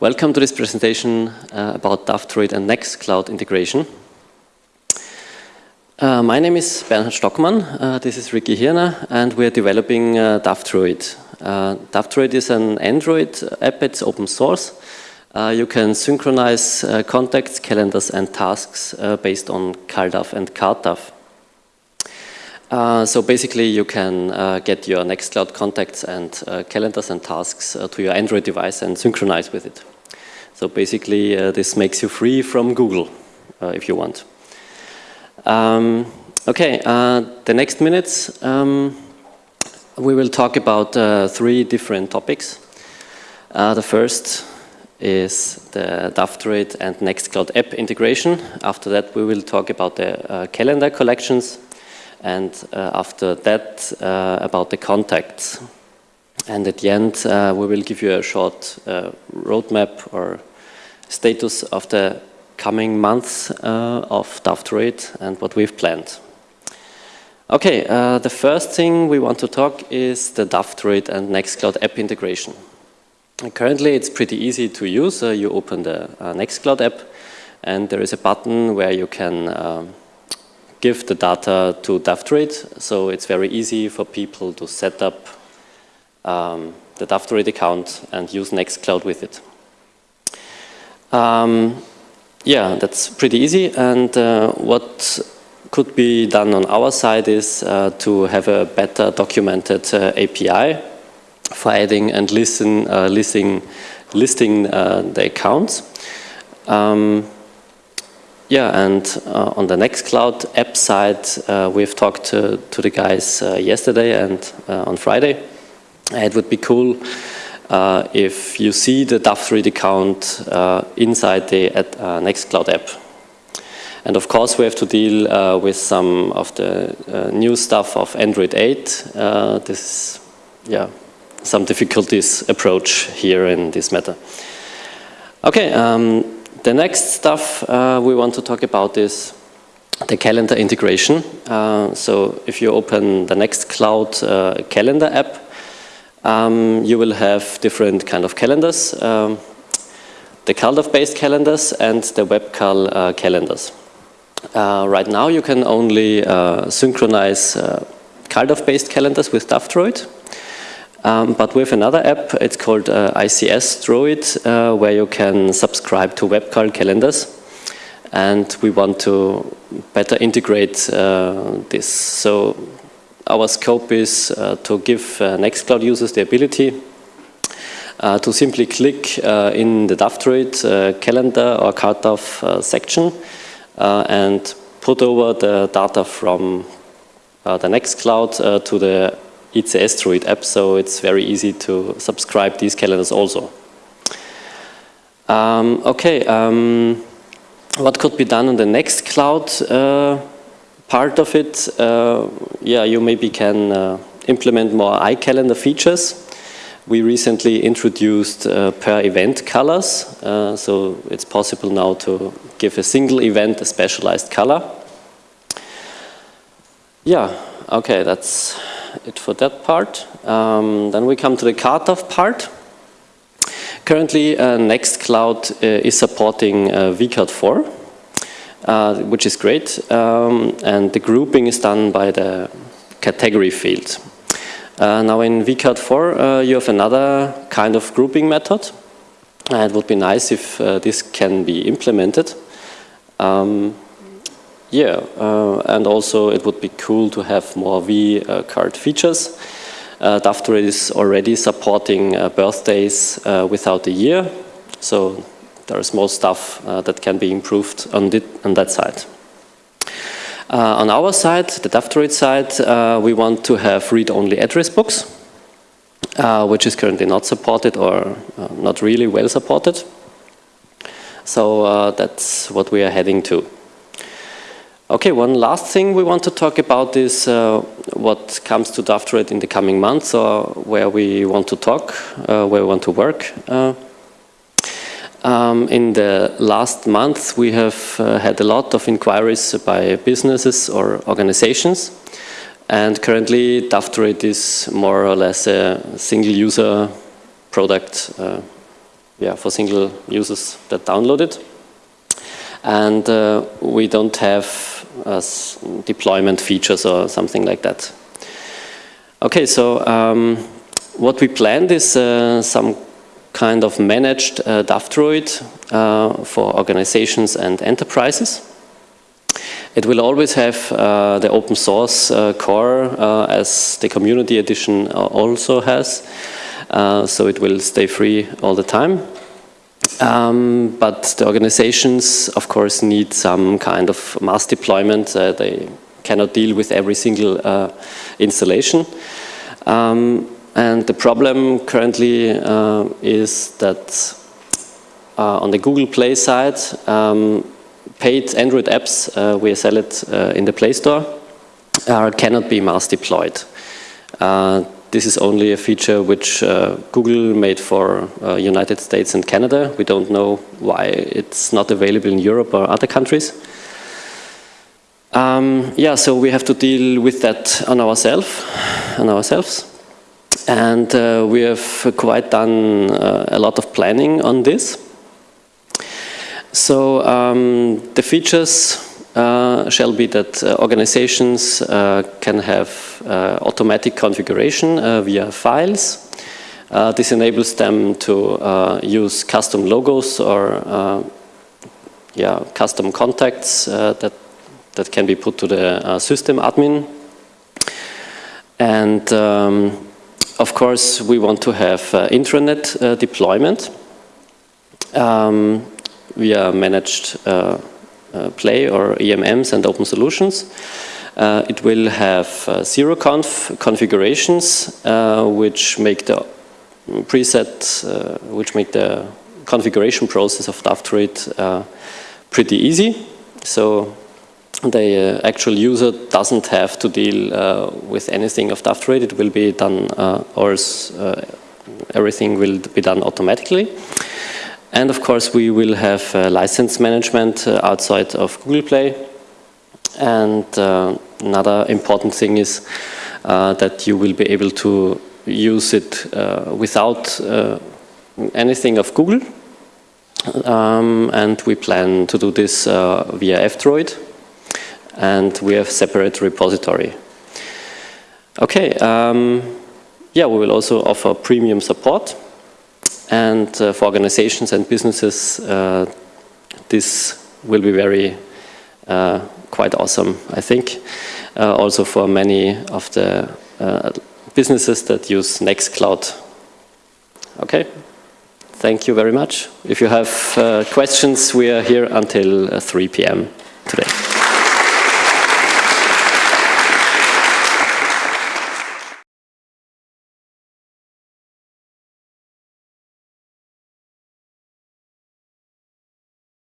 Welcome to this presentation uh, about DAF and Nextcloud integration. Uh, my name is Bernhard Stockmann, uh, this is Ricki Hirner, and we're developing uh, DAF Uh, is an Android app, it's open source. Uh, you can synchronize contacts, calendars and tasks based on CalDAV and CardDAV. Uh, so basically you can uh, get your Nextcloud contacts and uh, calendars and tasks uh, to your Android device and synchronize with it. So basically uh, this makes you free from Google if you want. Um, okay, the next minutes um, we will talk about three different topics. the first is the DAVdroid and Nextcloud app integration. After that we will talk about the calendar collections and uh, after that uh, about the contacts. And at the end, uh, we will give you a short roadmap or status of the coming months of DAVdroid and what we've planned. Okay, uh, the first thing we want to talk is the DAVdroid and Nextcloud app integration. Currently, it's pretty easy to use. Uh, you open the uh, Nextcloud app, and there is a button where you can um, give the data to DAVdroid. So it's very easy for people to set up um, the DAVdroid account and use Nextcloud with it. Um, yeah, that's pretty easy. And uh, what could be done on our side is uh, to have a better documented uh, API for adding and listen, uh, listing, listing uh, the accounts. Um, yeah, and uh, on the Nextcloud app side, uh, we've talked to, to the guys uh, yesterday and uh, on Friday. It would be cool uh, if you see the DAF account uh, inside the Nextcloud app. And of course, we have to deal with some of the new stuff of Android 8. this, yeah, some difficulties approach here in this matter. Okay. Um, the next stuff uh, we want to talk about is the calendar integration. Uh, so if you open the Nextcloud uh, calendar app, um, you will have different kind of calendars. Um, the CalDAV-based calendars and the WebCal uh, calendars. Uh, right now you can only uh, synchronize uh, CalDAV-based calendars with DAVdroid. Um, but with another app, it's called uh, ICSdroid, uh, where you can subscribe to WebCal calendars. And we want to better integrate uh, this. So our scope is uh, to give uh, Nextcloud users the ability uh, to simply click in the DAVdroid calendar or CardDAV section and put over the data from the Nextcloud to the ICSdroid app, so it's very easy to subscribe these calendars also. Um, okay, um, what could be done on the Nextcloud uh, part of it? Uh, yeah, you maybe can uh, implement more iCalendar features. We recently introduced uh, per event colors, uh, so it's possible now to give a single event a specialized color. Yeah, okay, that's it for that part. Um, then we come to the CardDAV part. Currently, uh, Nextcloud uh, is supporting uh, vCard4, uh, which is great. Um, and the grouping is done by the category field. Now in vCard4, uh, you have another kind of grouping method. it would be nice if this can be implemented. Um, yeah, uh, and also it would be cool to have more V-card features. Uh, is already supporting uh, birthdays uh, without a year, so there is more stuff uh, that can be improved on, on that side. Uh, on our side, the DAVdroid side, uh, we want to have read-only address books, which is currently not supported or not really well supported. So that's what we are heading to. Okay, one last thing we want to talk about is uh, what comes to DAVdroid in the coming months or where we want to talk, uh, where we want to work. Uh, um, in the last month, we have uh, had a lot of inquiries by businesses or organizations. And currently, DAVdroid is more or less a single user product. Uh, yeah, for single users that download it. And uh, we don't have uh, deployment features or something like that. Okay, so um, what we planned is uh, some kind of managed uh, uh, for organizations and enterprises. It will always have uh, the open source uh, core uh, as the community edition uh, also has. so it will stay free all the time. Um, but the organizations, of course, need some kind of mass deployment. they cannot deal with every single installation. Um, and the problem currently uh, is that uh, on the Google Play side, um, paid Android apps, uh, we sell it uh, in the Play Store, cannot be mass deployed. Uh, this is only a feature which uh, Google made for United States and Canada. We don't know why it's not available in Europe or other countries. Um, yeah, so we have to deal with that on ourselves, on ourselves. And uh, we have quite done uh, a lot of planning on this. So um, the features uh, shall be that uh, organizations uh, can have uh, automatic configuration via files. this enables them to use custom logos or yeah, custom contacts that that can be put to the uh, system admin. And um, of course, we want to have uh, intranet uh, deployment um, via managed uh, uh, Play or EMMs and open solutions. Uh, it will have zero conf configurations, which make the preset, which make the configuration process of DAF pretty easy. So the uh, actual user doesn't have to deal uh, with anything of DAF It will be done, uh, or uh, everything will be done automatically. And of course, we will have uh, license management uh, outside of Google Play. And another important thing is that you will be able to use it without anything of Google. Um, and we plan to do this via F-Droid and we have separate repository. Okay, um, yeah, we will also offer premium support and uh, for organizations and businesses uh, this will be very uh, quite awesome, I think. Also for many of the businesses that use Nextcloud. Okay, thank you very much. If you have uh, questions, we are here until 3 p.m. today.